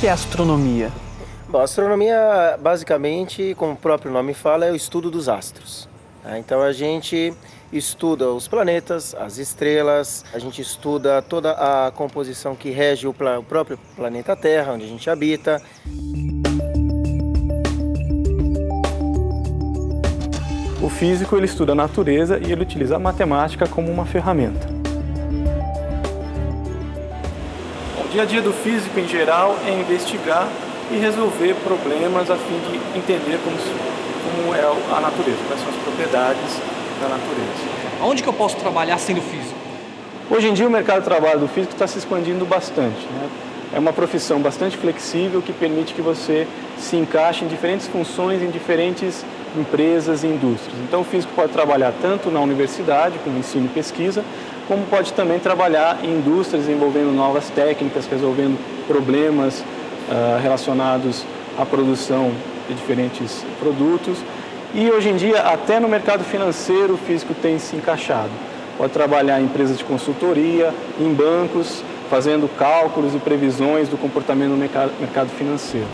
que é astronomia? Bom, a astronomia, basicamente, como o próprio nome fala, é o estudo dos astros. Tá? Então a gente estuda os planetas, as estrelas, a gente estuda toda a composição que rege o, o próprio planeta Terra, onde a gente habita. O físico ele estuda a natureza e ele utiliza a matemática como uma ferramenta. Dia a dia do físico em geral é investigar e resolver problemas a fim de entender como, como é a natureza, quais são as propriedades da natureza. Onde que eu posso trabalhar sendo físico? Hoje em dia o mercado de trabalho do físico está se expandindo bastante. Né? É uma profissão bastante flexível que permite que você se encaixe em diferentes funções, em diferentes empresas e indústrias. Então o físico pode trabalhar tanto na universidade, com ensino e pesquisa, como pode também trabalhar em indústrias, desenvolvendo novas técnicas, resolvendo problemas uh, relacionados à produção de diferentes produtos e hoje em dia, até no mercado financeiro, o físico tem se encaixado. Pode trabalhar em empresas de consultoria, em bancos, fazendo cálculos e previsões do comportamento no mercado financeiro.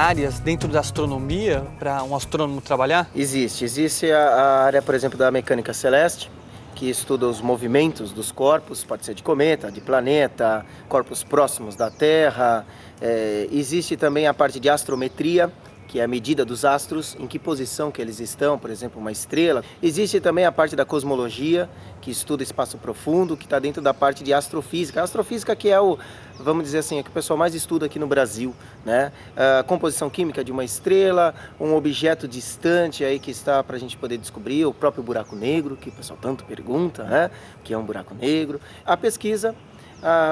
Áreas dentro da astronomia para um astrônomo trabalhar? Existe. Existe a, área, por exemplo, da mecânica celeste, que estuda os movimentos dos corpos, pode ser de cometa, de planeta, corpos próximos da Terra. É, existe também a parte de astrometria, que é a medida dos astros, em que posição que eles estão, por exemplo, uma estrela. Existe também a parte da cosmologia, que estuda espaço profundo, que está dentro da parte de astrofísica. A astrofísica que é o, vamos dizer assim, é que o pessoal mais estuda aqui no Brasil, né? A composição química de uma estrela, um objeto distante aí que está para a gente poder descobrir, o próprio buraco negro, que o pessoal tanto pergunta, né? que é um buraco negro. A pesquisa,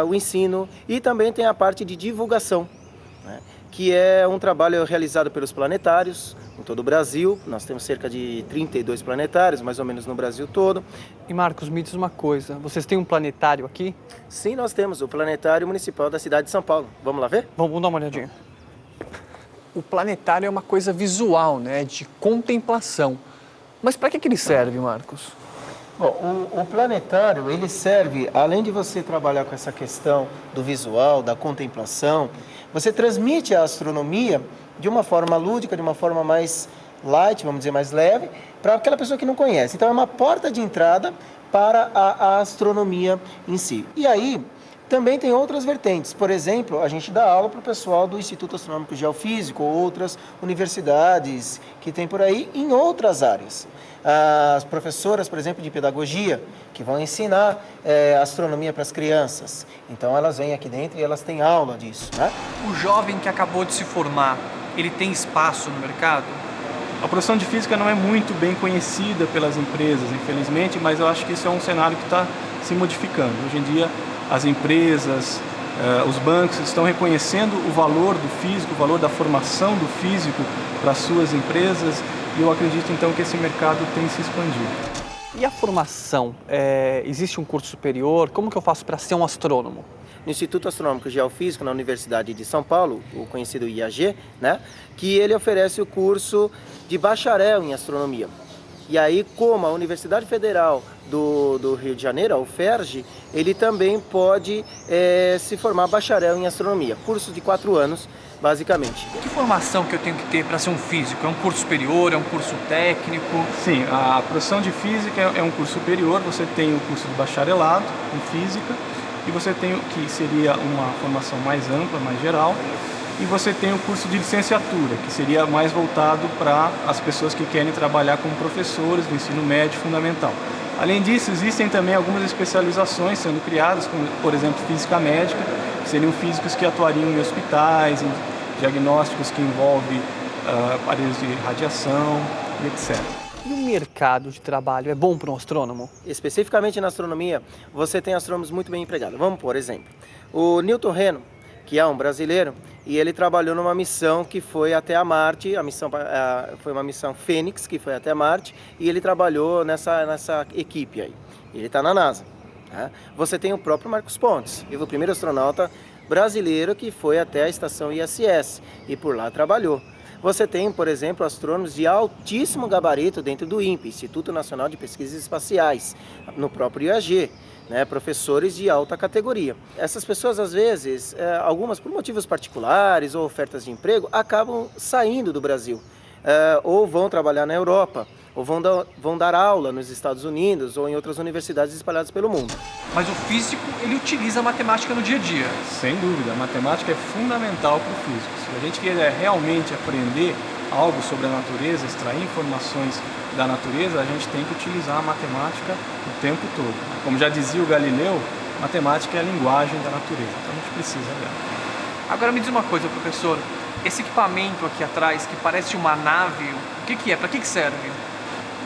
o ensino e também tem a parte de divulgação, né? Que é um trabalho realizado pelos planetários em todo o Brasil. Nós temos cerca de 32 planetários, mais ou menos no Brasil todo. E Marcos, me diz uma coisa, vocês têm um planetário aqui? Sim, nós temos o Planetário Municipal da cidade de São Paulo. Vamos lá ver? Vamos dar uma olhadinha. O planetário é uma coisa visual, né, de contemplação. Mas para que, que ele serve, Marcos? Bom, o, o, planetário, ele serve, além de você trabalhar com essa questão do visual, da contemplação, você transmite a astronomia de uma forma lúdica, de uma forma mais light, vamos dizer, mais leve, para aquela pessoa que não conhece. Então, é uma porta de entrada para a, a astronomia em si. E aí, também tem outras vertentes. Por exemplo, a gente dá aula para o pessoal do Instituto Astronômico Geofísico ou outras universidades que tem por aí em outras áreas. As professoras, por exemplo, de pedagogia, que vão ensinar é, astronomia para as crianças. Então elas vêm aqui dentro e elas têm aula disso. Né? O jovem que acabou de se formar, ele tem espaço no mercado? A profissão de física não é muito bem conhecida pelas empresas, infelizmente, mas eu acho que isso é um cenário que está se modificando. Hoje em dia, as empresas, uh, os bancos estão reconhecendo o valor do físico, o valor da formação do físico para suas empresas e eu acredito então que esse mercado tem se expandido. E a formação? É, existe um curso superior? Como que eu faço para ser um astrônomo? No Instituto Astronômico Geofísico, na Universidade de São Paulo, o conhecido IAG, né, que ele oferece o curso de bacharel em astronomia. E aí, como a Universidade Federal do, do Rio de Janeiro, a UFERJ, ele também pode é, se formar bacharel em astronomia. Curso de quatro anos, basicamente. Que formação que eu tenho que ter para ser um físico? É um curso superior, é um curso técnico? Sim, a profissão de física é um curso superior, você tem o curso de bacharelado em física, e você tem o que seria uma formação mais ampla, mais geral, e você tem o curso de licenciatura, que seria mais voltado para as pessoas que querem trabalhar como professores do ensino médio fundamental. Além disso, existem também algumas especializações sendo criadas, como, por exemplo, física médica, que seriam físicos que atuariam em hospitais, em diagnósticos que envolvem uh, aparelhos de radiação e etc. E o mercado de trabalho é bom para um astrônomo? Especificamente na astronomia, você tem astrônomos muito bem empregados. Vamos por exemplo, o Newton Reno, que é um brasileiro, e ele trabalhou numa missão que foi até a Marte, a missão a, foi uma missão Fênix, que foi até Marte, e ele trabalhou nessa, nessa equipe aí. Ele está na NASA. Né? Você tem o próprio Marcos Pontes, o primeiro astronauta brasileiro que foi até a estação ISS e por lá trabalhou. Você tem, por exemplo, astrônomos de altíssimo gabarito dentro do INPE, Instituto Nacional de Pesquisas Espaciais, no próprio IAG, né, professores de alta categoria. Essas pessoas, às vezes, é, algumas por motivos particulares ou ofertas de emprego, acabam saindo do Brasil é, ou vão trabalhar na Europa ou vão, dar, vão dar aula nos Estados Unidos ou em outras universidades espalhadas pelo mundo. Mas o físico, ele utiliza a matemática no dia a dia. Sem dúvida, a matemática é fundamental para o físico. Se a gente quer realmente aprender algo sobre a natureza, extrair informações da natureza, a gente tem que utilizar a matemática o tempo todo. Como já dizia o Galileu, matemática é a linguagem da natureza, então a gente precisa dela. Agora me diz uma coisa, professor, esse equipamento aqui atrás, que parece uma nave, o que, que é? Para que, que serve?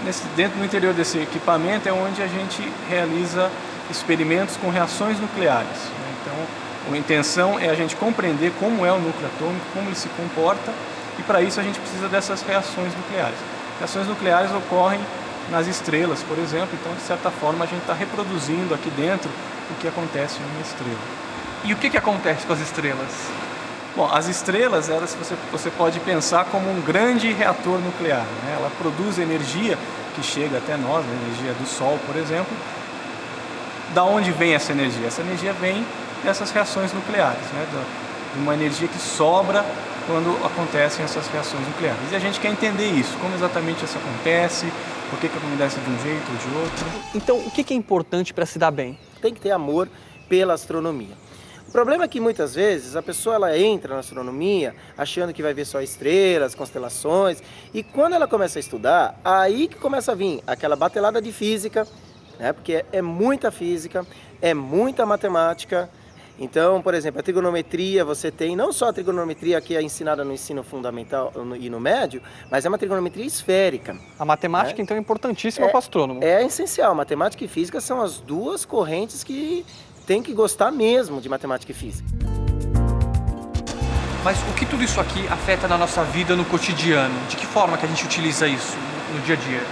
Nesse, dentro do interior desse equipamento é onde a gente realiza experimentos com reações nucleares. Né? Então, a intenção é a gente compreender como é o núcleo atômico, como ele se comporta, e para isso a gente precisa dessas reações nucleares. Reações nucleares ocorrem nas estrelas, por exemplo, então de certa forma a gente está reproduzindo aqui dentro o que acontece em uma estrela. E o que, que acontece com as estrelas? Bom, as estrelas, elas você, você pode pensar como um grande reator nuclear. Né? Ela produz energia que chega até nós, a energia do Sol, por exemplo. Da onde vem essa energia? Essa energia vem dessas reações nucleares, né? de uma energia que sobra quando acontecem essas reações nucleares. E a gente quer entender isso, como exatamente isso acontece, por que, que acontece de um jeito ou de outro. Então, o que é importante para se dar bem? Tem que ter amor pela astronomia. O problema é que muitas vezes a pessoa ela entra na astronomia achando que vai ver só estrelas, constelações, e quando ela começa a estudar, aí que começa a vir aquela batelada de física, né? porque é, muita física, é muita matemática, então, por exemplo, a trigonometria, você tem não só a trigonometria que é ensinada no ensino fundamental e no médio, mas é uma trigonometria esférica. A matemática, né? então, é importantíssima é, para o astrônomo. É essencial. Matemática e física são as duas correntes que tem que gostar mesmo de matemática e física. Mas o que tudo isso aqui afeta na nossa vida no cotidiano? De que forma que a gente utiliza isso no dia a dia?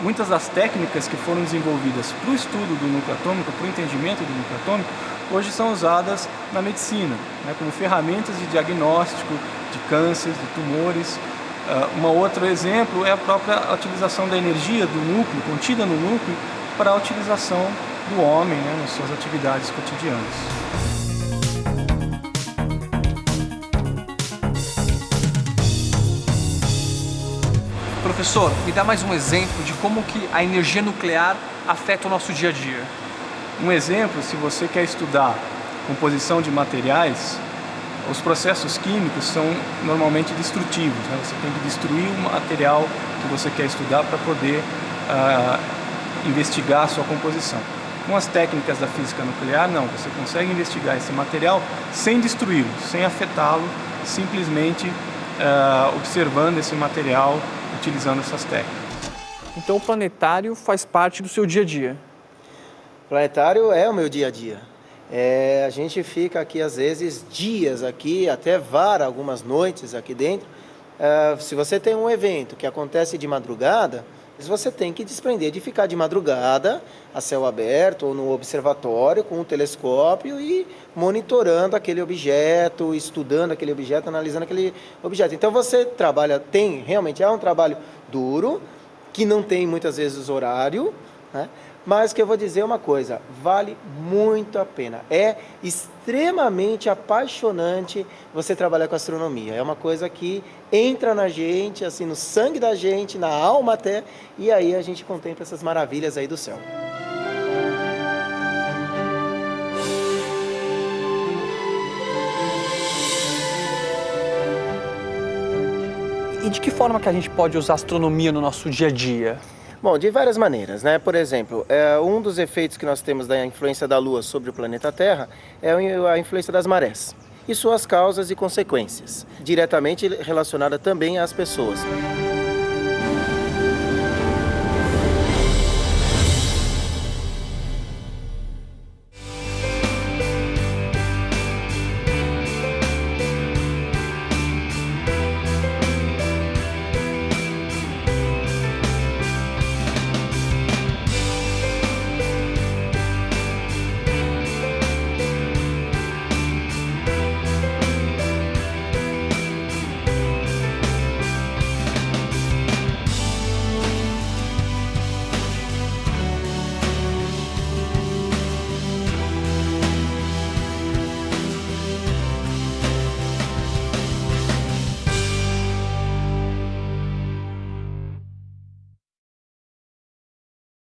Muitas das técnicas que foram desenvolvidas para o estudo do núcleo atômico, para o entendimento do núcleo atômico, hoje são usadas na medicina, né, como ferramentas de diagnóstico de cânceres, de tumores. Uh, um outro exemplo é a própria utilização da energia do núcleo, contida no núcleo, para a utilização do homem né, nas suas atividades cotidianas. Professor, me dá mais um exemplo de como que a energia nuclear afeta o nosso dia a dia. Um exemplo, se você quer estudar composição de materiais, os processos químicos são normalmente destrutivos. Né? Você tem que destruir o material que você quer estudar para poder uh, investigar a sua composição. Com as técnicas da física nuclear, não. Você consegue investigar esse material sem destruí-lo, sem afetá-lo, simplesmente uh, observando esse material, utilizando essas técnicas. Então o planetário faz parte do seu dia a dia? O planetário é o meu dia a dia. É, a gente fica aqui às vezes dias aqui, até vara algumas noites aqui dentro. É, se você tem um evento que acontece de madrugada, você tem que desprender de ficar de madrugada a céu aberto ou no observatório com um telescópio e monitorando aquele objeto, estudando aquele objeto, analisando aquele objeto. Então você trabalha, tem realmente é um trabalho duro, que não tem muitas vezes horário, né? Mas que eu vou dizer uma coisa, vale muito a pena. É extremamente apaixonante você trabalhar com astronomia. É uma coisa que entra na gente, assim, no sangue da gente, na alma até, e aí a gente contempla essas maravilhas aí do céu. E de que forma que a gente pode usar astronomia no nosso dia a dia? Bom, de várias maneiras, né? Por exemplo, é, um dos efeitos que nós temos da influência da Lua sobre o planeta Terra é a influência das marés e suas causas e consequências, diretamente relacionada também às pessoas.